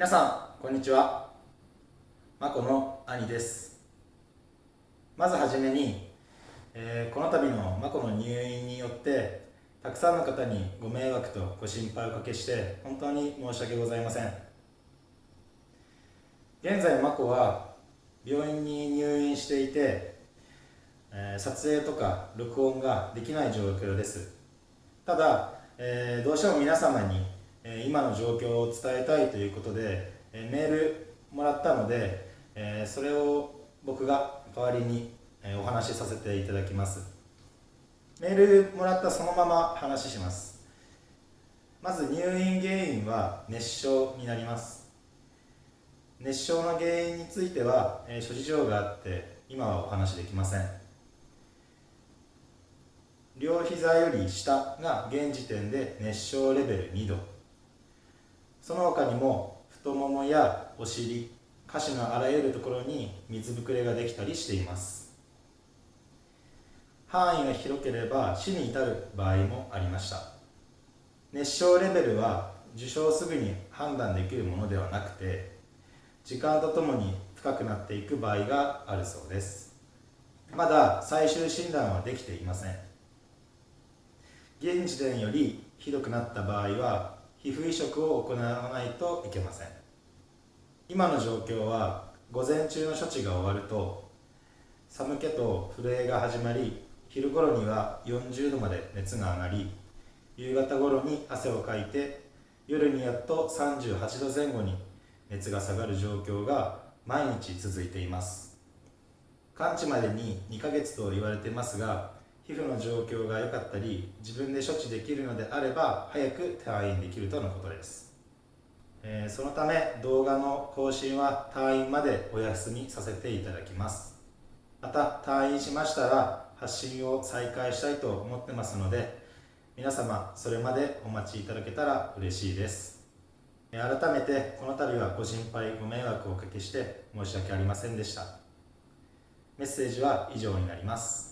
皆さんこんにちは。まこの兄です。まずはじめに、えー、この度のまこの入院によってたくさんの方にご迷惑とご心配をおかけして本当に申し訳ございません。現在まこは病院に入院していて、えー、撮影とか録音ができない状況です。ただ、えー、どうしても皆様にえ今の状況を伝えたいということで、えメールもらったので、えそれを僕が代わりに、えお話しさせていただきます。メールもらったそのまま話します。まず入院原因は熱傷になります。熱傷の原因については、え諸事情があって今はお話できません。両膝より下が現時点で熱傷レベル2度。その他にも太ももやお尻下肢のあらゆるところに水ぶくれができたりしています。範囲が広ければ死に至る場合もありました。熱傷レベルは受傷すぐに判断できるものではなくて時間とともに深くなっていく場合があるそうです。まだ最終診断はできていません。現時点よりひどくなった場合は皮膚移植を行わないといけません。今の状況は午前中の処置が終わると寒気と震えが始まり昼頃には40度まで熱が上がり夕方頃に汗をかいて夜にやっと38度前後に熱が下がる状況が毎日続いています。完治までに2ヶ月と言われてますが皮膚の状況が良かったり自分で処置できるのであれば早く退院できるとのことです、えー、そのため動画の更新は退院までお休みさせていただきます。また退院しましたら発信を再開したいと思ってますので皆様それまでお待ちいただけたら嬉しいです。改めてこの度はご心配ご迷惑をおかけして申し訳ありませんでした。メッセージは以上になります。